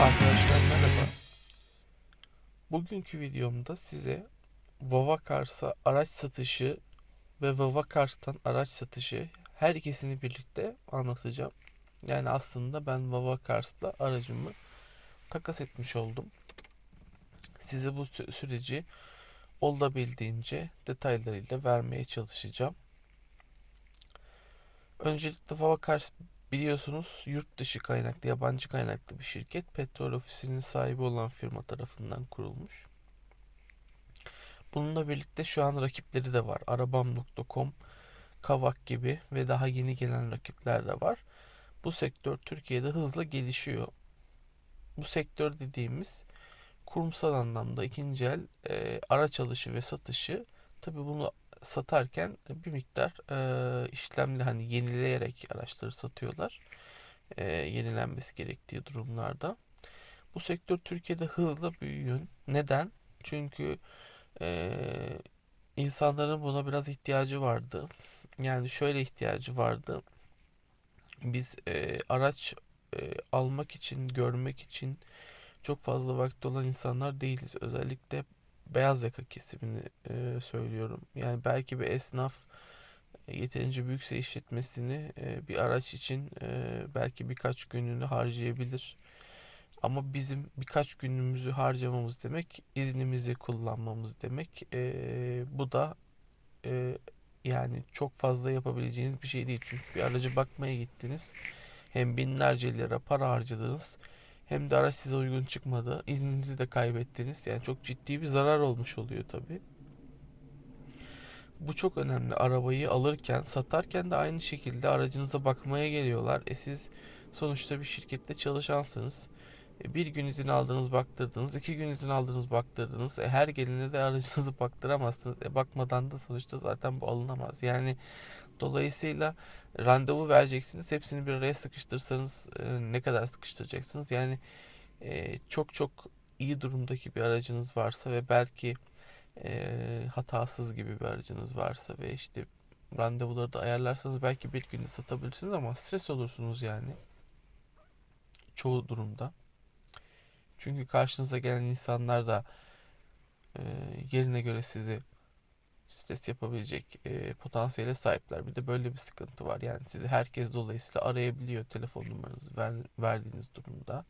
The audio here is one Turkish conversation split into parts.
Arkadaşlar merhaba. Bugünkü videomda size Vava Cars'a araç satışı ve Vava Cars'tan araç satışı her ikisini birlikte anlatacağım. Yani aslında ben Vava Cars'la aracımı takas etmiş oldum. Size bu sü- süreci olabildiğince detaylarıyla vermeye çalışacağım. Öncelikle Vava Cars Biliyorsunuz yurt dışı kaynaklı, yabancı kaynaklı bir şirket. Petrol ofisinin sahibi olan firma tarafından kurulmuş. Bununla birlikte şu an rakipleri de var. Arabam.com, Kavak gibi ve daha yeni gelen rakipler de var. Bu sektör Türkiye'de hızla gelişiyor. Bu sektör dediğimiz kurumsal anlamda ikinci el e, araç alışı ve satışı tabii bunu satarken bir miktar e, işlemli hani yenileyerek araçları satıyorlar. E, yenilenmesi gerektiği durumlarda. Bu sektör Türkiye'de hızla büyüyor. Neden? Çünkü e, insanların buna biraz ihtiyacı vardı. Yani şöyle ihtiyacı vardı. Biz e, araç e, almak için, görmek için çok fazla vakti olan insanlar değiliz. Özellikle beyaz yaka kesimini e, söylüyorum. Yani belki bir esnaf e, yeterince büyükse işletmesini e, bir araç için e, belki birkaç gününü harcayabilir. Ama bizim birkaç günümüzü harcamamız demek iznimizi kullanmamız demek. E, bu da e, yani çok fazla yapabileceğiniz bir şey değil. Çünkü bir aracı bakmaya gittiniz. Hem binlerce lira para harcadınız. Hem de araç size uygun çıkmadı. İzninizi de kaybettiniz. Yani çok ciddi bir zarar olmuş oluyor tabii. Bu çok önemli. Arabayı alırken, satarken de aynı şekilde aracınıza bakmaya geliyorlar. E siz sonuçta bir şirkette çalışansınız. E bir gün izin aldınız, baktırdınız. iki gün izin aldınız, baktırdınız. E her gelene de aracınızı baktıramazsınız. E bakmadan da sonuçta zaten bu alınamaz. Yani dolayısıyla randevu vereceksiniz. Hepsini bir araya sıkıştırsanız e, ne kadar sıkıştıracaksınız? Yani e, çok çok iyi durumdaki bir aracınız varsa ve belki e, hatasız gibi bir aracınız varsa ve işte randevuları da ayarlarsanız belki bir günde satabilirsiniz ama stres olursunuz yani çoğu durumda. Çünkü karşınıza gelen insanlar da e, yerine göre sizi stres yapabilecek e, potansiyele sahipler. Bir de böyle bir sıkıntı var. Yani sizi herkes dolayısıyla arayabiliyor telefon numaranızı ver, verdiğiniz durumda.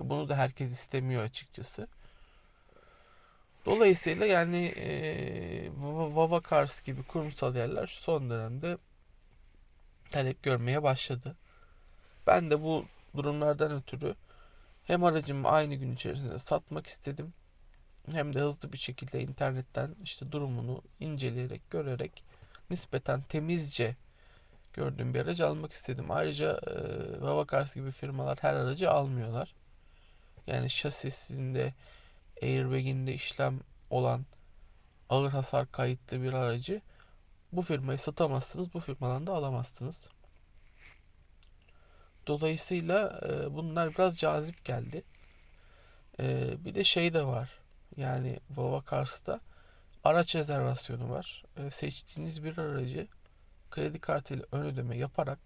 E, bunu da herkes istemiyor açıkçası. Dolayısıyla yani e, Vava Cars gibi kurumsal yerler son dönemde talep görmeye başladı. Ben de bu durumlardan ötürü hem aracımı aynı gün içerisinde satmak istedim hem de hızlı bir şekilde internetten işte durumunu inceleyerek, görerek nispeten temizce gördüğüm bir aracı almak istedim. Ayrıca e, Vavakars gibi firmalar her aracı almıyorlar. Yani şasisinde, airbag'inde işlem olan ağır hasar kayıtlı bir aracı bu firmayı satamazsınız, bu firmadan da alamazsınız. Dolayısıyla e, bunlar biraz cazip geldi. E, bir de şey de var. Yani Volvo Cars'ta araç rezervasyonu var. E, seçtiğiniz bir aracı kredi kartıyla ön ödeme yaparak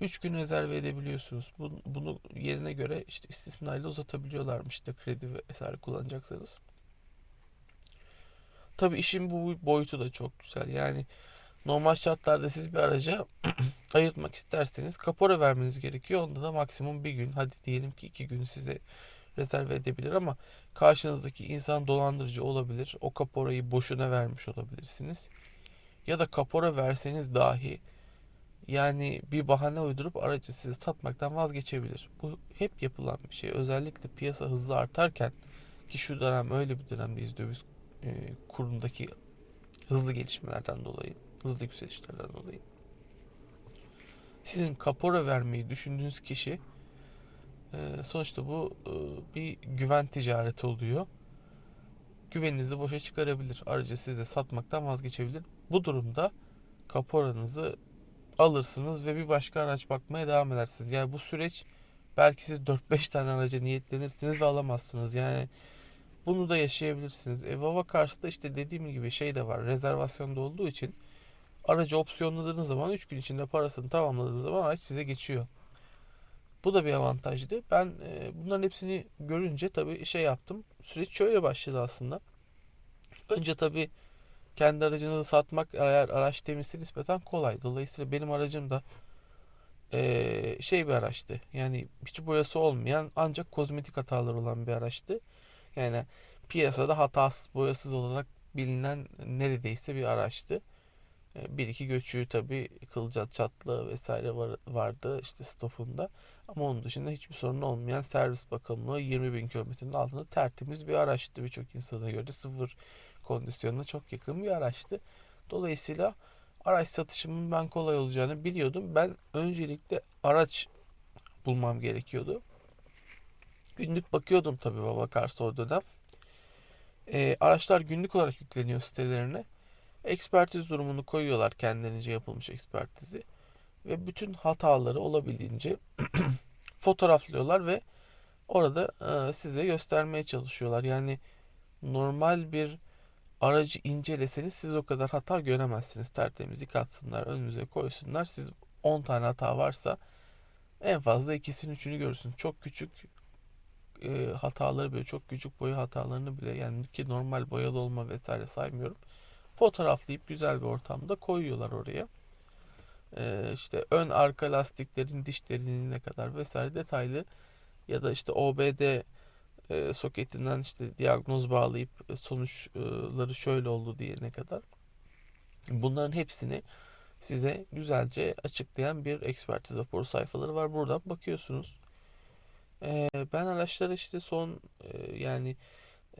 3 gün rezerve edebiliyorsunuz. Bunu, bunu yerine göre işte istisnayla uzatabiliyorlarmış işte kredi vesaire kullanacaksanız. Tabii işin bu boyutu da çok güzel. Yani normal şartlarda siz bir araca ayırtmak isterseniz kapora vermeniz gerekiyor. Onda da maksimum bir gün hadi diyelim ki iki gün size rezerve edebilir ama karşınızdaki insan dolandırıcı olabilir. O kaporayı boşuna vermiş olabilirsiniz. Ya da kapora verseniz dahi yani bir bahane uydurup aracı size satmaktan vazgeçebilir. Bu hep yapılan bir şey. Özellikle piyasa hızlı artarken ki şu dönem öyle bir dönemdeyiz döviz e, kurundaki hızlı gelişmelerden dolayı, hızlı yükselişlerden dolayı. Sizin kapora vermeyi düşündüğünüz kişi sonuçta bu e, bir güven ticareti oluyor. Güveninizi boşa çıkarabilir. Aracı size satmaktan vazgeçebilir. Bu durumda kaporanızı alırsınız ve bir başka araç bakmaya devam edersiniz. Yani bu süreç belki siz 4-5 tane araca niyetlenirsiniz ve alamazsınız. Yani bunu da yaşayabilirsiniz. E, Vava Cars'ta işte dediğim gibi şey de var. Rezervasyonda olduğu için aracı opsiyonladığınız zaman 3 gün içinde parasını tamamladığı zaman araç size geçiyor. Bu da bir avantajdı. Ben e, bunların hepsini görünce tabii şey yaptım. Süreç şöyle başladı aslında. Önce tabii kendi aracınızı satmak eğer araç temizse nispeten kolay. Dolayısıyla benim aracım da e, şey bir araçtı. Yani hiç boyası olmayan ancak kozmetik hataları olan bir araçtı. Yani piyasada hatasız boyasız olarak bilinen neredeyse bir araçtı. E, Bir iki göçüğü tabii kılcal çatlığı vesaire var, vardı işte stopunda. Ama onun dışında hiçbir sorun olmayan servis bakımlı 20 bin kilometrenin altında tertemiz bir araçtı. Birçok insana göre sıfır kondisyonuna çok yakın bir araçtı. Dolayısıyla araç satışımın ben kolay olacağını biliyordum. Ben öncelikle araç bulmam gerekiyordu. Günlük bakıyordum tabii baba karşı o dönem. E, araçlar günlük olarak yükleniyor sitelerine. Ekspertiz durumunu koyuyorlar kendilerince yapılmış ekspertizi. Ve bütün hataları olabildiğince fotoğraflıyorlar ve orada e, size göstermeye çalışıyorlar. Yani normal bir aracı inceleseniz siz o kadar hata göremezsiniz. Tertemiz yıkatsınlar, önünüze koysunlar. Siz 10 tane hata varsa en fazla ikisini üçünü görürsünüz. Çok küçük e, hataları böyle çok küçük boya hatalarını bile yani ki normal boyalı olma vesaire saymıyorum. Fotoğraflayıp güzel bir ortamda koyuyorlar oraya. E, işte ön arka lastiklerin diş derinliğine kadar vesaire detaylı ya da işte OBD e, soketinden işte diagnoz bağlayıp e, sonuçları şöyle oldu diyene kadar bunların hepsini size güzelce açıklayan bir ekspertiz raporu sayfaları var. Buradan bakıyorsunuz. E, ben araçları işte son e, yani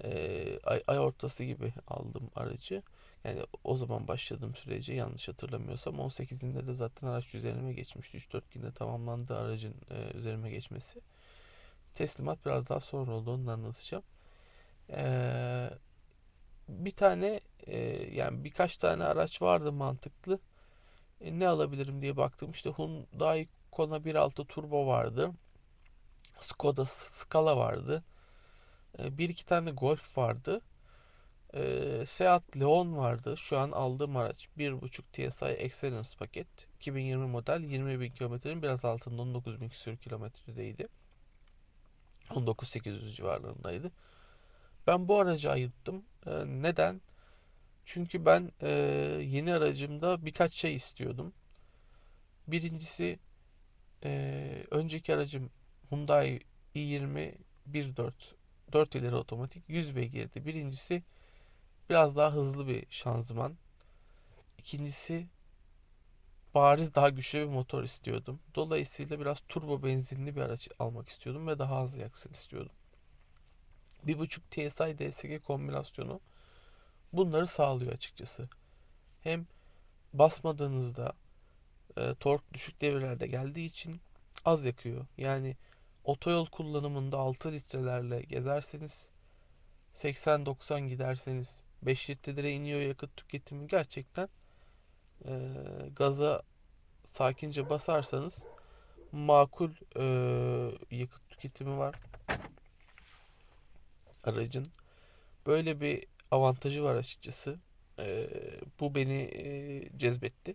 e, ay, ay ortası gibi aldım aracı. Yani o zaman başladım süreci yanlış hatırlamıyorsam 18'inde de zaten araç üzerime geçmişti. 3-4 günde tamamlandı aracın e, üzerime geçmesi. Teslimat biraz daha sonra oldu onu anlatacağım. Ee, bir tane e, yani birkaç tane araç vardı mantıklı. E, ne alabilirim diye baktım. İşte Hyundai Kona 1.6 Turbo vardı. Skoda Scala vardı. E, bir iki tane Golf vardı. E, Seat Leon vardı. Şu an aldığım araç 1.5 TSI Excellence paket. 2020 model 20 bin kilometrenin biraz altında 19 bin küsur kilometredeydi. 19.800 civarlarındaydı. Ben bu aracı ayırttım. E, neden? Çünkü ben e, yeni aracımda birkaç şey istiyordum. Birincisi e, önceki aracım Hyundai i20 1.4 4 ileri otomatik 100 beygirdi. Birincisi biraz daha hızlı bir şanzıman. İkincisi bariz daha güçlü bir motor istiyordum. Dolayısıyla biraz turbo benzinli bir araç almak istiyordum ve daha hızlı yaksın istiyordum. 1.5 TSI DSG kombinasyonu bunları sağlıyor açıkçası. Hem basmadığınızda e, tork düşük devirlerde geldiği için az yakıyor. Yani otoyol kullanımında 6 litrelerle gezerseniz 80-90 giderseniz 5 litrelere iniyor yakıt tüketimi gerçekten e, gaza sakince basarsanız makul e, yakıt tüketimi var aracın. Böyle bir avantajı var açıkçası. E, bu beni e, cezbetti.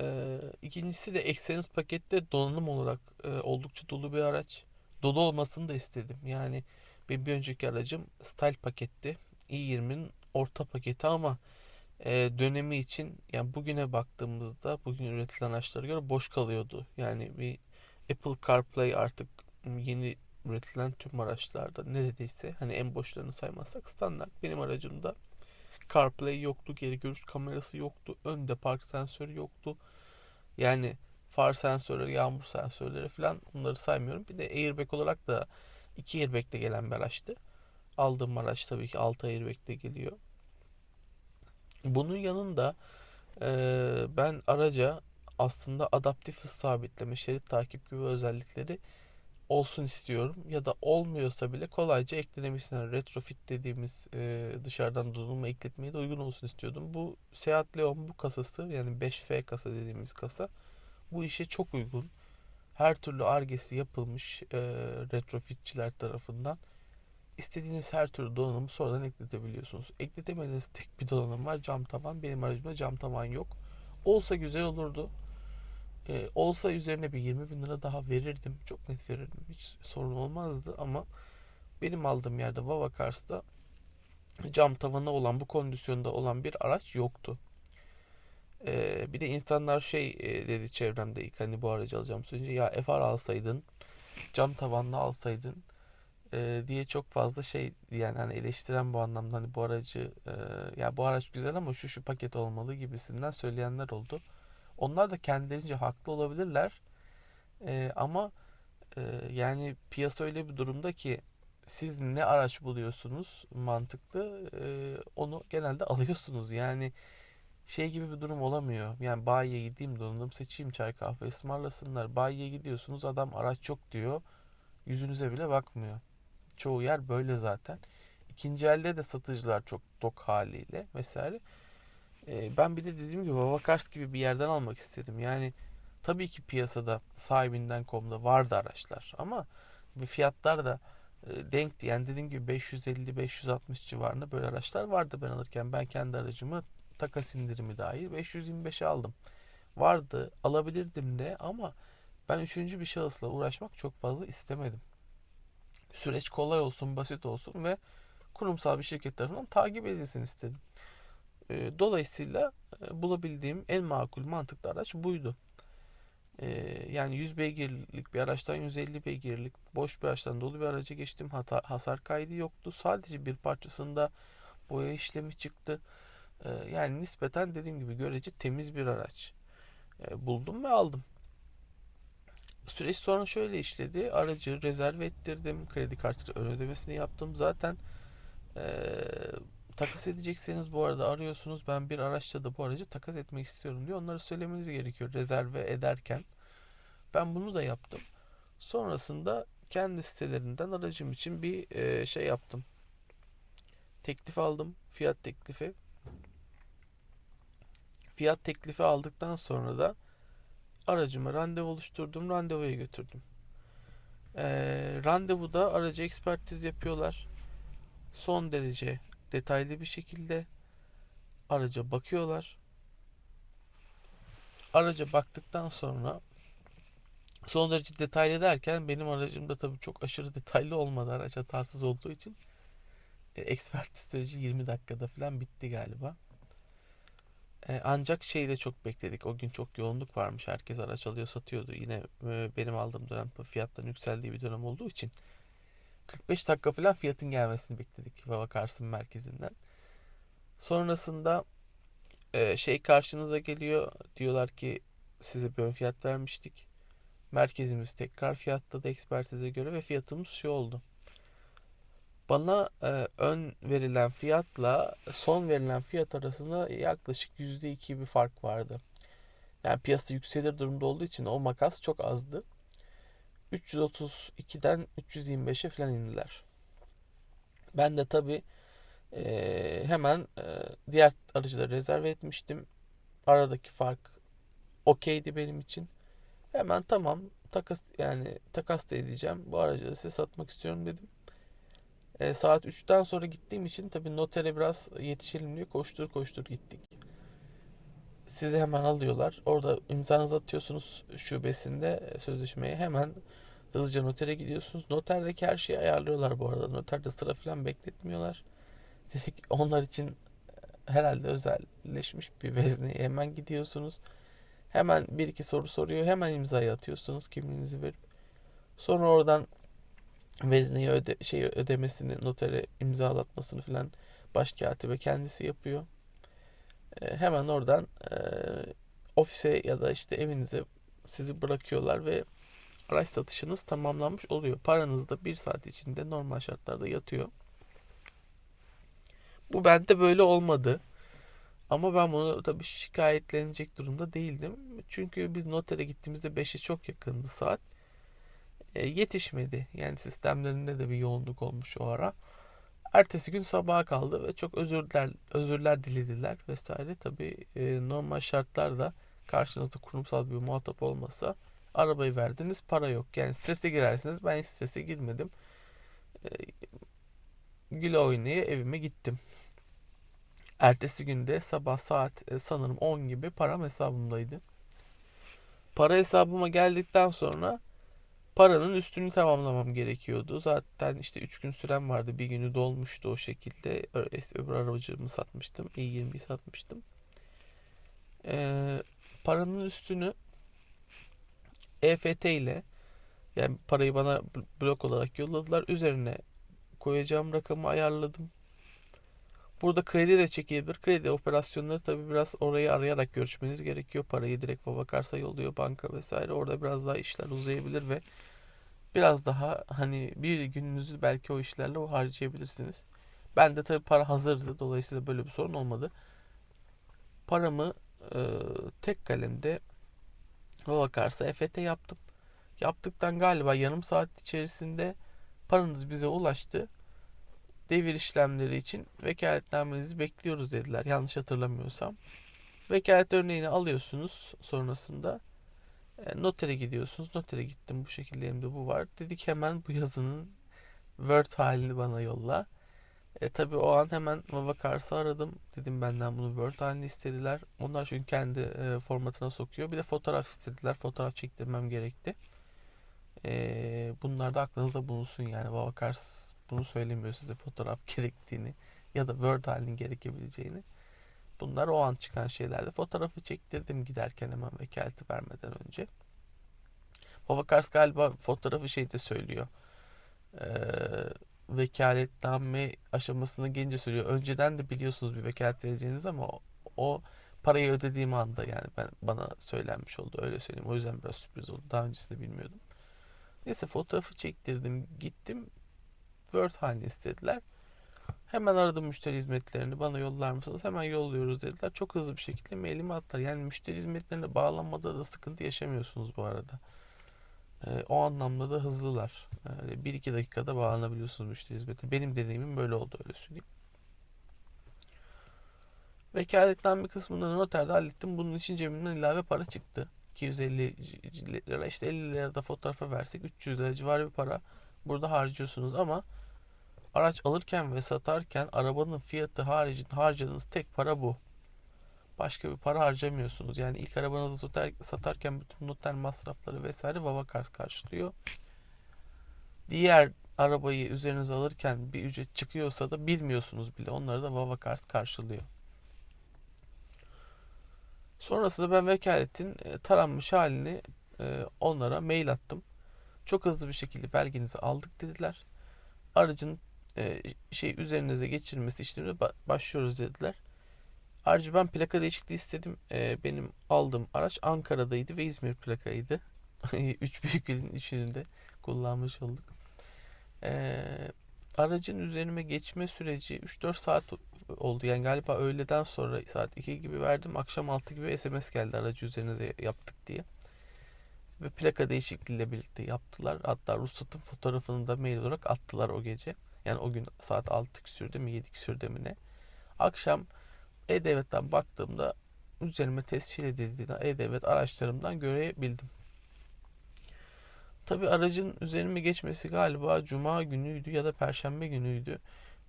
E, ikincisi de Excellence pakette donanım olarak e, oldukça dolu bir araç. Dolu olmasını da istedim. Yani benim bir önceki aracım Style paketti. İ20'nin orta paketi ama e, dönemi için yani bugüne baktığımızda bugün üretilen araçlara göre boş kalıyordu. Yani bir Apple CarPlay artık yeni üretilen tüm araçlarda neredeyse hani en boşlarını saymazsak standart. Benim aracımda CarPlay yoktu, geri görüş kamerası yoktu, önde park sensörü yoktu. Yani far sensörleri, yağmur sensörleri falan bunları saymıyorum. Bir de airbag olarak da iki airbag de gelen bir araçtı. Aldığım araç tabii ki 6 airbag de geliyor. Bunun yanında e, ben araca aslında adaptif hız sabitleme, şerit takip gibi özellikleri olsun istiyorum. Ya da olmuyorsa bile kolayca eklenebilsin. retrofit dediğimiz e, dışarıdan donanımı ekletmeye de uygun olsun istiyordum. Bu Seat Leon bu kasası yani 5F kasa dediğimiz kasa bu işe çok uygun. Her türlü argesi yapılmış e, retrofitçiler tarafından. İstediğiniz her türlü donanımı sonradan ekletebiliyorsunuz. Ekletemediğiniz tek bir donanım var cam tavan. Benim aracımda cam tavan yok. Olsa güzel olurdu. E, olsa üzerine bir 20 bin lira daha verirdim. Çok net verirdim. Hiç sorun olmazdı ama benim aldığım yerde Vava Cars'ta cam tavanı olan bu kondisyonda olan bir araç yoktu. E, bir de insanlar şey e, dedi çevremde ilk hani bu aracı alacağım söyleyince ya FR alsaydın cam tavanlı alsaydın e, diye çok fazla şey yani hani eleştiren bu anlamda hani bu aracı e, ya bu araç güzel ama şu şu paket olmalı gibisinden söyleyenler oldu. Onlar da kendilerince haklı olabilirler. E, ama e, yani piyasa öyle bir durumda ki siz ne araç buluyorsunuz mantıklı e, onu genelde alıyorsunuz. Yani şey gibi bir durum olamıyor. Yani bayiye gideyim donanım seçeyim çay kahve ısmarlasınlar. Bayiye gidiyorsunuz adam araç yok diyor. Yüzünüze bile bakmıyor. Çoğu yer böyle zaten. İkinci elde de satıcılar çok tok haliyle vesaire. Ee, ben bir de dediğim gibi Vavakars gibi bir yerden almak istedim. Yani tabii ki piyasada sahibinden.com'da vardı araçlar ama fiyatlar da e, denkti. Yani dediğim gibi 550-560 civarında böyle araçlar vardı ben alırken. Ben kendi aracımı takas indirimi dahil 525'e aldım. Vardı alabilirdim de ama ben üçüncü bir şahısla uğraşmak çok fazla istemedim. Süreç kolay olsun, basit olsun ve kurumsal bir şirket tarafından takip edilsin istedim. E, dolayısıyla e, bulabildiğim en makul mantıklı araç buydu. E, yani 100 beygirlik bir araçtan 150 beygirlik boş bir araçtan dolu bir araca geçtim. Hata, hasar kaydı yoktu. Sadece bir parçasında boya işlemi çıktı. yani nispeten dediğim gibi görece temiz bir araç buldum ve aldım. Süreç sonra şöyle işledi. Aracı rezerv ettirdim. Kredi kartı ön ödemesini yaptım. Zaten ee, takas edecekseniz bu arada arıyorsunuz. Ben bir araçta da bu aracı takas etmek istiyorum diyor. Onları söylemeniz gerekiyor rezerve ederken. Ben bunu da yaptım. Sonrasında kendi sitelerinden aracım için bir e, şey yaptım. Teklif aldım. Fiyat teklifi. Fiyat teklifi aldıktan sonra da aracıma randevu oluşturdum. Randevuya götürdüm. E, randevuda aracı ekspertiz yapıyorlar. Son derece detaylı bir şekilde araca bakıyorlar. Araca baktıktan sonra son derece detaylı derken benim aracım da tabii çok aşırı detaylı olmadı araç hatasız olduğu için e, ekspertiz süreci 20 dakikada falan bitti galiba. E, ancak şeyi de çok bekledik. O gün çok yoğunluk varmış. Herkes araç alıyor satıyordu. Yine e, benim aldığım dönem fiyatların yükseldiği bir dönem olduğu için 45 dakika falan fiyatın gelmesini bekledik Vava Kars'ın merkezinden. Sonrasında e, şey karşınıza geliyor. Diyorlar ki size bir ön fiyat vermiştik. Merkezimiz tekrar fiyatladı ekspertize göre ve fiyatımız şu oldu. Bana e, ön verilen fiyatla son verilen fiyat arasında yaklaşık %2 bir fark vardı. Yani piyasa yükselir durumda olduğu için o makas çok azdı. 332'den 325'e falan indiler. Ben de tabi e, hemen e, diğer aracıları rezerve etmiştim. Aradaki fark okeydi benim için. Hemen tamam takas yani takas da edeceğim. Bu aracı da size satmak istiyorum dedim. E, saat 3'ten sonra gittiğim için tabi notere biraz yetişelim diye koştur koştur gittik. Sizi hemen alıyorlar. Orada imzanızı atıyorsunuz şubesinde sözleşmeye. Hemen hızlıca notere gidiyorsunuz. Noterdeki her şeyi ayarlıyorlar bu arada. Noterde sıra falan bekletmiyorlar. Direkt onlar için herhalde özelleşmiş bir vezneye hemen gidiyorsunuz. Hemen bir iki soru soruyor. Hemen imzayı atıyorsunuz kimliğinizi verip. Sonra oradan vezneyi öde, şey ödemesini, notere imzalatmasını falan başkatibe kendisi yapıyor. E, hemen oradan e, ofise ya da işte evinize sizi bırakıyorlar ve araç satışınız tamamlanmış oluyor. Paranız da bir saat içinde normal şartlarda yatıyor. Bu bende böyle olmadı. Ama ben bunu tabii şikayetlenecek durumda değildim. Çünkü biz notere gittiğimizde 5'e çok yakındı saat. E, yetişmedi. Yani sistemlerinde de bir yoğunluk olmuş o ara. Ertesi gün sabaha kaldı ve çok özürler özürler dilediler vesaire. Tabii e, normal şartlarda karşınızda kurumsal bir muhatap olmasa arabayı verdiniz para yok. Yani strese girersiniz. Ben strese girmedim. E, güle oynaya evime gittim. Ertesi günde sabah saat e, sanırım 10 gibi param hesabımdaydı. Para hesabıma geldikten sonra paranın üstünü tamamlamam gerekiyordu. Zaten işte 3 gün sürem vardı. Bir günü dolmuştu o şekilde. Öbür aracımı satmıştım. i20'yi satmıştım. Ee, paranın üstünü EFT ile yani parayı bana bl- blok olarak yolladılar. Üzerine koyacağım rakamı ayarladım. Burada kredi de çekilebilir. Kredi operasyonları tabii biraz orayı arayarak görüşmeniz gerekiyor. Parayı direkt Vabakarsa yolluyor banka vesaire. Orada biraz daha işler uzayabilir ve biraz daha hani bir gününüzü belki o işlerle o harcayabilirsiniz. Ben de tabii para hazırdı. Dolayısıyla böyle bir sorun olmadı. Paramı e, tek kalemde Vabakarsa EFT yaptım. Yaptıktan galiba yarım saat içerisinde paranız bize ulaştı. Devir işlemleri için vekaletnamenizi bekliyoruz dediler. Yanlış hatırlamıyorsam. Vekalet örneğini alıyorsunuz sonrasında. E, notere gidiyorsunuz. Notere gittim bu şekilde elimde bu var. Dedik hemen bu yazının Word halini bana yolla. E, tabii o an hemen Vavakars'ı aradım. Dedim benden bunu Word halini istediler. Onlar çünkü kendi e, formatına sokuyor. Bir de fotoğraf istediler. Fotoğraf çektirmem gerekti. E, bunlar da aklınızda bulunsun yani. Vavakars bunu söylemiyor size fotoğraf gerektiğini ya da Word halinin gerekebileceğini. Bunlar o an çıkan şeylerdi. Fotoğrafı çektirdim giderken hemen vekaleti vermeden önce. Vavakars galiba fotoğrafı şeyde söylüyor. Ee, vekaletname aşamasına gelince söylüyor. Önceden de biliyorsunuz bir vekalet vereceğiniz ama o parayı ödediğim anda yani ben bana söylenmiş oldu öyle söyleyeyim. O yüzden biraz sürpriz oldu. Daha öncesinde bilmiyordum. Neyse fotoğrafı çektirdim. Gittim. Word halini istediler. Hemen aradım müşteri hizmetlerini. Bana yollar mısınız? Hemen yolluyoruz dediler. Çok hızlı bir şekilde mailimi attılar. Yani müşteri hizmetlerine bağlanmada da sıkıntı yaşamıyorsunuz bu arada. Ee, o anlamda da hızlılar. Yani 1-2 dakikada bağlanabiliyorsunuz müşteri hizmetine. Benim deneyimim böyle oldu öyle söyleyeyim. Vekaletname kısmını noterde hallettim. Bunun için cebimden ilave para çıktı. 250 lira işte 50 lira da fotoğrafa versek 300 lira civarı bir para burada harcıyorsunuz ama araç alırken ve satarken arabanın fiyatı haricinde harcadığınız tek para bu. Başka bir para harcamıyorsunuz. Yani ilk arabanızı satar, satarken bütün noter masrafları vesaire Vavakars karşılıyor. Diğer arabayı üzerinize alırken bir ücret çıkıyorsa da bilmiyorsunuz bile. Onları da Vavakars karşılıyor. Sonrasında ben vekaletin e, taranmış halini e, onlara mail attım. Çok hızlı bir şekilde belgenizi aldık dediler. Aracın e, şey üzerinize geçirilmesi işlemine ba- başlıyoruz dediler. Ayrıca ben plaka değişikliği istedim. E, benim aldığım araç Ankara'daydı ve İzmir plakaydı. Üç büyük ilin üçünü de kullanmış olduk. E, aracın üzerime geçme süreci 3-4 saat oldu. Yani galiba öğleden sonra saat 2 gibi verdim. Akşam 6 gibi SMS geldi aracı üzerinize yaptık diye. Ve plaka değişikliğiyle birlikte yaptılar. Hatta ruhsatın fotoğrafını da mail olarak attılar o gece. Yani o gün saat 6 küsürde mi 7 küsürde mi ne. Akşam E-Devlet'ten baktığımda üzerime tescil edildiğini E-Devlet araçlarımdan görebildim. Tabi aracın üzerime geçmesi galiba cuma günüydü ya da perşembe günüydü.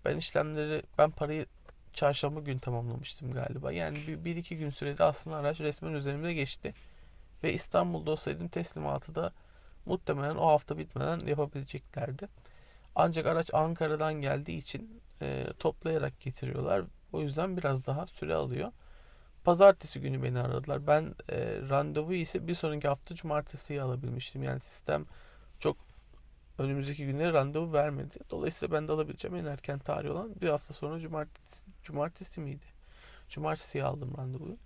Ben işlemleri, ben parayı çarşamba gün tamamlamıştım galiba. Yani bir, bir iki gün sürede aslında araç resmen üzerime geçti. Ve İstanbul'da olsaydım teslimatı da muhtemelen o hafta bitmeden yapabileceklerdi. Ancak araç Ankara'dan geldiği için e, toplayarak getiriyorlar. O yüzden biraz daha süre alıyor. Pazartesi günü beni aradılar. Ben e, randevuyu ise bir sonraki hafta cumartesiye alabilmiştim. Yani sistem çok önümüzdeki günlere randevu vermedi. Dolayısıyla ben de alabileceğim en erken tarih olan bir hafta sonra cumartesi, cumartesi miydi? Cumartesiye aldım randevuyu.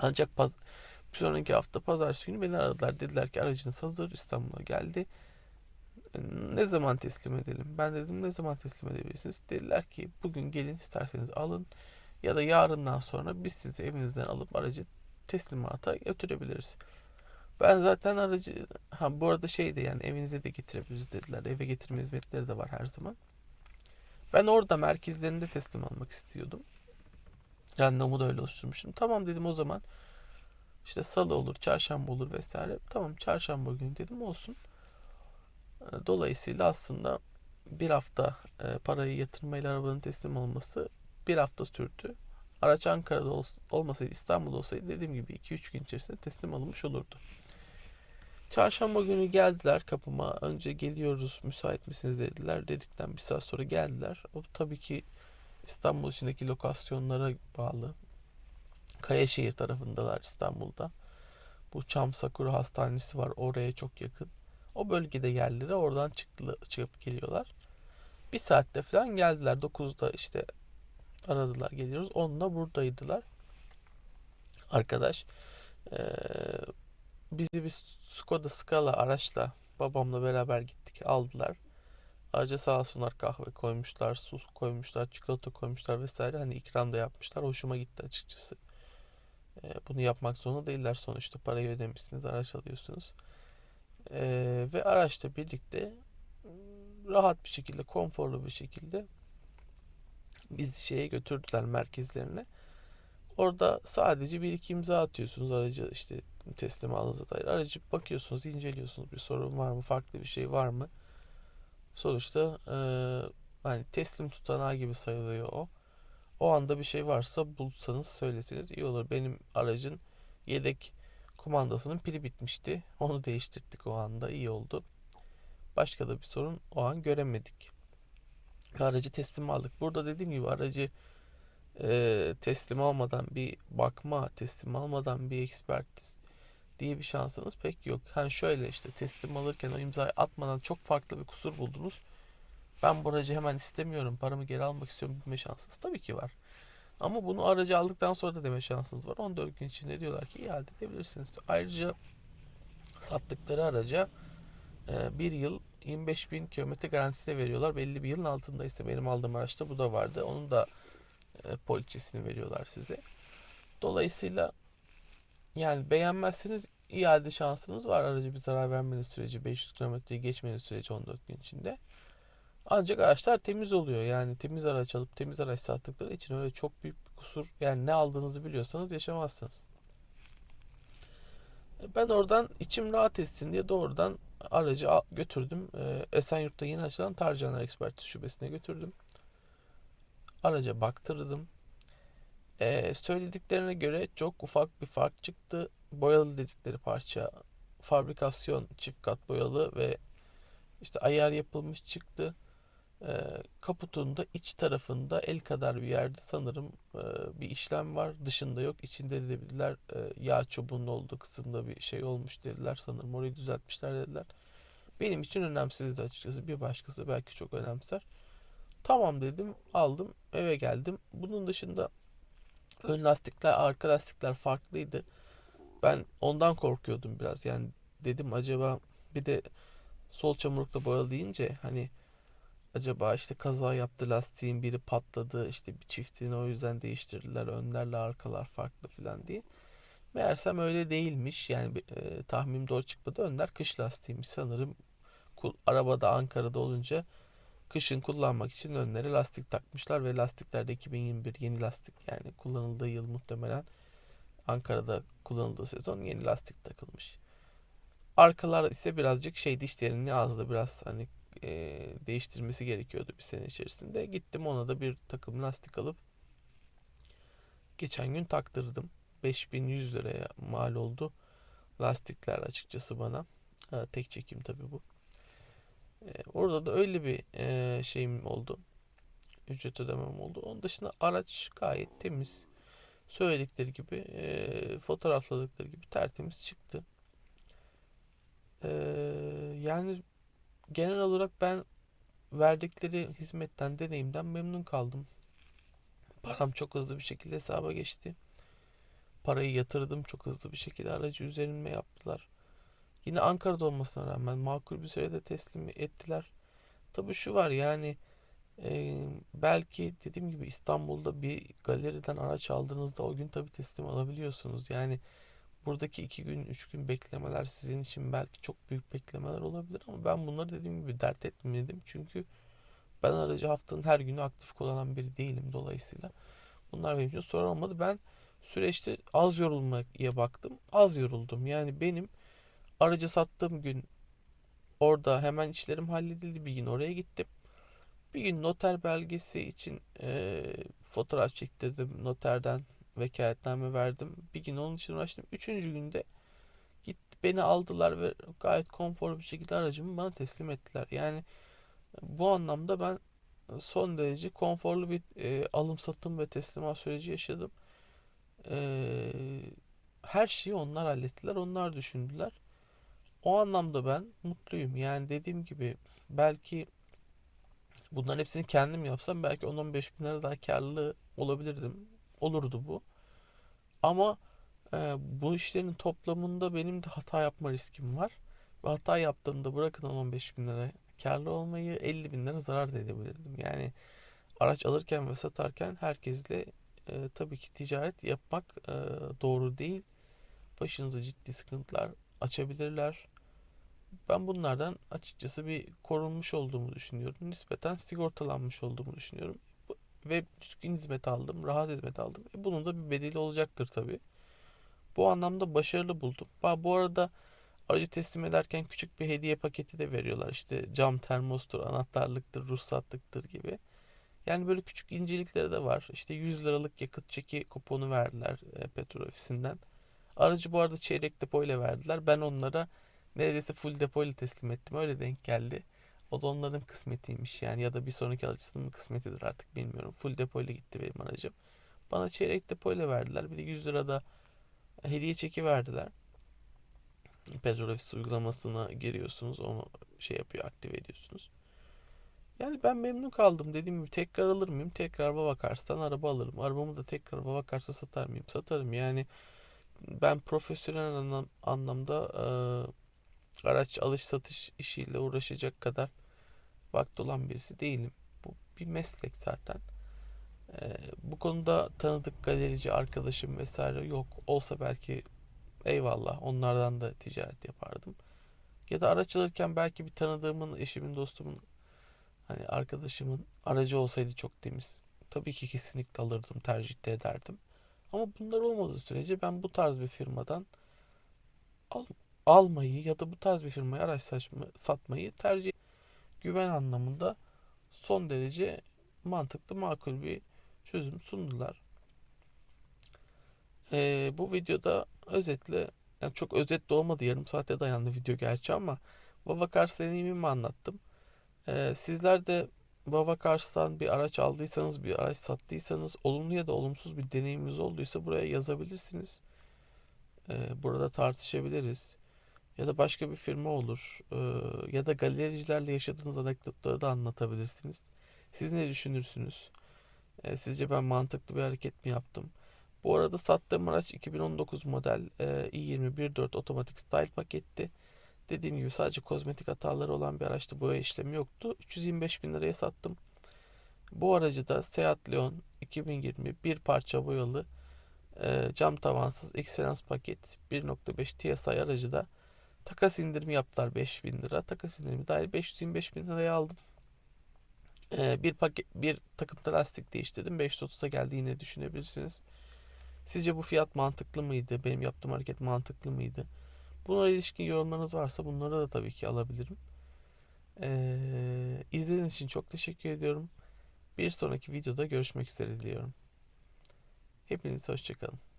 Ancak paz bir sonraki hafta pazartesi günü beni aradılar. Dediler ki aracınız hazır İstanbul'a geldi. E, Ne zaman teslim edelim? Ben dedim ne zaman teslim edebilirsiniz? Dediler ki bugün gelin isterseniz alın ya da yarından sonra biz sizi evinizden alıp aracı teslimata götürebiliriz. Ben zaten aracı ha bu arada şey de yani evinize de getirebiliriz dediler. Eve getirme hizmetleri de var her zaman. Ben orada merkezlerinde teslim almak istiyordum. Randevumu da öyle oluşturmuştum. Tamam dedim o zaman. İşte salı olur, çarşamba olur vesaire. Tamam çarşamba günü dedim olsun. E, Dolayısıyla aslında bir hafta e, parayı yatırmayla arabanın teslim olması bir hafta sürdü. Araç Ankara'da ol- olmasaydı İstanbul'da olsaydı dediğim gibi 2-3 gün içerisinde teslim alınmış olurdu. Çarşamba günü geldiler kapıma. Önce geliyoruz müsait misiniz dediler. Dedikten bir saat sonra geldiler. O tabii ki İstanbul içindeki lokasyonlara bağlı. Kayaşehir tarafındalar İstanbul'da. Bu Çam Sakura Hastanesi var. Oraya çok yakın. O bölgede yerleri oradan çıktı, çıkıp geliyorlar. Bir saatte falan geldiler. 9'da işte aradılar geliyoruz. 10'da buradaydılar. Arkadaş eee, bizi bir Skoda Scala araçla babamla beraber gittik. Aldılar. Ayrıca sağ olsunlar kahve koymuşlar, su koymuşlar, çikolata koymuşlar vesaire. Hani ikram da yapmışlar. Hoşuma gitti açıkçası. Eee, bunu yapmak zorunda değiller sonuçta. Parayı ödemişsiniz, araç alıyorsunuz. Eee, ve araçla birlikte rahat bir şekilde, konforlu bir şekilde bizi şeye götürdüler merkezlerine. Orada sadece bir iki imza atıyorsunuz aracı işte teslim aldığınıza dair. Aracı bakıyorsunuz, inceliyorsunuz bir sorun var mı, farklı bir şey var mı? Sonuçta eee, hani teslim tutanağı gibi sayılıyor o. O anda bir şey varsa bulsanız söyleseniz iyi olur. Benim aracın yedek kumandasının pili bitmişti. Onu değiştirdik o anda iyi oldu. Başka da bir sorun o an göremedik. Aracı teslim aldık. Burada dediğim gibi aracı e, teslim almadan bir bakma, teslim almadan bir ekspertiz diye bir şansınız pek yok. Hani şöyle işte teslim alırken o imzayı atmadan çok farklı bir kusur buldunuz. Ben bu aracı hemen istemiyorum, paramı geri almak istiyorum deme şansınız tabii ki var. Ama bunu aracı aldıktan sonra da deme şansınız var. 14 gün içinde diyorlar ki iade edebilirsiniz. Ayrıca sattıkları araca e, bir yıl 25 bin kilometre garantisi de veriyorlar. Belli bir yılın altındaysa benim aldığım araçta bu da vardı. Onun da e, poliçesini veriyorlar size. Dolayısıyla yani beğenmezseniz iade şansınız var aracı bir zarar vermeniz süreci 500 kilometreyi geçmeniz süreci 14 gün içinde. Ancak araçlar temiz oluyor. Yani temiz araç alıp temiz araç sattıkları için öyle çok büyük bir kusur yani ne aldığınızı biliyorsanız yaşamazsınız. E, Ben oradan içim rahat etsin diye doğrudan aracı götürdüm. E, Esenyurt'ta yeni açılan Tarcaner Ekspertiz Şubesi'ne götürdüm. Araca baktırdım. E, söylediklerine göre çok ufak bir fark çıktı. Boyalı dedikleri parça fabrikasyon çift kat boyalı ve işte ayar yapılmış çıktı. E, kaputun iç tarafında el kadar bir yerde sanırım e, bir işlem var. Dışında yok. İçinde de dediler e, yağ çubuğunun olduğu kısımda bir şey olmuş dediler. Sanırım orayı düzeltmişler dediler. Benim için önemsizdi açıkçası. Bir başkası belki çok önemser. Tamam dedim, aldım, eve geldim. Bunun dışında ön lastikler, arka lastikler farklıydı. Ben ondan korkuyordum biraz. Yani dedim acaba bir de sol çamurlukta boyalı deyince hani acaba işte kaza yaptı lastiğin biri patladı işte bir çiftini o yüzden değiştirdiler önlerle arkalar farklı falan diye. Meğersem öyle değilmiş yani e, tahminim doğru çıkmadı önler kış lastiğiymiş sanırım arabada Ankara'da olunca kışın kullanmak için önlere lastik takmışlar ve lastiklerde 2021 yeni lastik yani kullanıldığı yıl muhtemelen Ankara'da kullanıldığı sezon yeni lastik takılmış. Arkalar ise birazcık şey dişlerini azdı biraz hani e, değiştirmesi gerekiyordu bir sene içerisinde. Gittim ona da bir takım lastik alıp geçen gün taktırdım. 5100 liraya mal oldu lastikler açıkçası bana. Ha, tek çekim tabii bu. E, orada da öyle bir e, şeyim oldu. Ücret ödemem oldu. Onun dışında araç gayet temiz. Söyledikleri gibi, e, fotoğrafladıkları gibi tertemiz çıktı. E, yani genel olarak ben verdikleri hizmetten, deneyimden memnun kaldım. Param çok hızlı bir şekilde hesaba geçti. Parayı yatırdım çok hızlı bir şekilde aracı üzerime yaptılar. Yine Ankara'da olmasına rağmen makul bir sürede teslim ettiler. Tabii şu var yani e, belki dediğim gibi İstanbul'da bir galeriden araç aldığınızda o gün tabii teslim alabiliyorsunuz. Yani buradaki iki gün, üç gün beklemeler sizin için belki çok büyük beklemeler olabilir ama ben bunları dediğim gibi dert etmedim. Çünkü ben aracı haftanın her günü aktif kullanan biri değilim dolayısıyla. Bunlar benim için sorun olmadı. Ben süreçte az yorulmaya baktım. Az yoruldum. Yani benim aracı sattığım gün orada hemen işlerim halledildi. Bir gün oraya gittim. Bir gün noter belgesi için eee, fotoğraf çektirdim. Noterden vekaletname verdim. Bir gün onun için uğraştım. Üçüncü günde git beni aldılar ve gayet konforlu bir şekilde aracımı bana teslim ettiler. Yani bu anlamda ben son derece konforlu bir e, alım satım ve teslimat süreci yaşadım. E, her şeyi onlar hallettiler, onlar düşündüler. O anlamda ben mutluyum. Yani dediğim gibi belki bunların hepsini kendim yapsam belki 10-15 bin lira daha karlı olabilirdim. Olurdu bu. Ama e, bu işlerin toplamında benim de hata yapma riskim var. Ve hata yaptığımda bırakın 10-15 bin lira karlı olmayı 50 bin lira zarar da edebilirdim. Yani araç alırken ve satarken herkesle e, tabii ki ticaret yapmak e, doğru değil. Başınıza ciddi sıkıntılar açabilirler. Ben bunlardan açıkçası bir korunmuş olduğumu düşünüyorum. Nispeten sigortalanmış olduğumu düşünüyorum. Ve düzgün hizmet aldım, rahat hizmet aldım. E bunun da bir bedeli olacaktır tabii. Bu anlamda başarılı buldum. Bu arada aracı teslim ederken küçük bir hediye paketi de veriyorlar. İşte cam termostur, anahtarlıktır, ruhsatlıktır gibi. Yani böyle küçük incelikleri de var. İşte 100 liralık yakıt çeki kuponu verdiler e, petrol ofisinden. Aracı bu arada çeyrek depo ile verdiler. Ben onlara neredeyse full depo ile teslim ettim. Öyle denk geldi. O da onların kısmetiymiş yani ya da bir sonraki alıcısının kısmetidir artık bilmiyorum. Full depo ile gitti benim aracım. Bana çeyrek depo ile verdiler. Bir de 100 lirada hediye çeki verdiler. Petrol ofisi uygulamasına giriyorsunuz. Onu şey yapıyor, aktive ediyorsunuz. Yani ben memnun kaldım. Dediğim gibi tekrar alır mıyım? Tekrar Babakars'tan araba alırım. Arabamı da tekrar Babakars'a satar mıyım? Satarım. Yani ben profesyonel anlam, anlamda e, araç alış satış işiyle uğraşacak kadar vakti olan birisi değilim. Bu bir meslek zaten. E, bu konuda tanıdık galerici arkadaşım vesaire yok. Olsa belki eyvallah onlardan da ticaret yapardım. Ya da araç alırken belki bir tanıdığımın, eşimin, dostumun hani arkadaşımın aracı olsaydı çok temiz. Tabii ki kesinlikle alırdım, tercih de ederdim. Ama bunlar olmadığı sürece ben bu tarz bir firmadan al, almayı ya da bu tarz bir firmaya araç saçma, satmayı tercih güven anlamında son derece mantıklı, makul bir çözüm sundular. Ee, bu videoda özetle yani çok özet de olmadı yarım saate dayandı video gerçi ama Vava Cars deneyimimi anlattım. Ee, sizler de Vava Cars'tan bir araç aldıysanız, bir araç sattıysanız, olumlu ya da olumsuz bir deneyiminiz olduysa buraya yazabilirsiniz. Ee, burada tartışabiliriz. Ya da başka bir firma olur. Ee, ya da galericilerle yaşadığınız anekdotları da anlatabilirsiniz. Siz ne düşünürsünüz? Ee, sizce ben mantıklı bir hareket mi yaptım? Bu arada sattığım araç 2019 model e, i20 1.4 otomatik style paketti. Dediğim gibi sadece kozmetik hataları olan bir araçtı. Boya işlemi yoktu. 325 bin liraya sattım. Bu aracı da Seat Leon 2020 bir parça boyalı e, cam tavansız Excellence paket 1.5 TSI aracı da takas indirimi yaptılar 5 bin lira. Takas indirimi dahil 525 bin liraya aldım. E, bir paket bir takımda lastik değiştirdim. 530'a geldi yine düşünebilirsiniz. Sizce bu fiyat mantıklı mıydı? Benim yaptığım hareket mantıklı mıydı? Buna ilişkin yorumlarınız varsa bunları da tabii ki alabilirim. Ee, izlediğiniz için çok teşekkür ediyorum. Bir sonraki videoda görüşmek üzere diliyorum. Hepiniz hoşçakalın.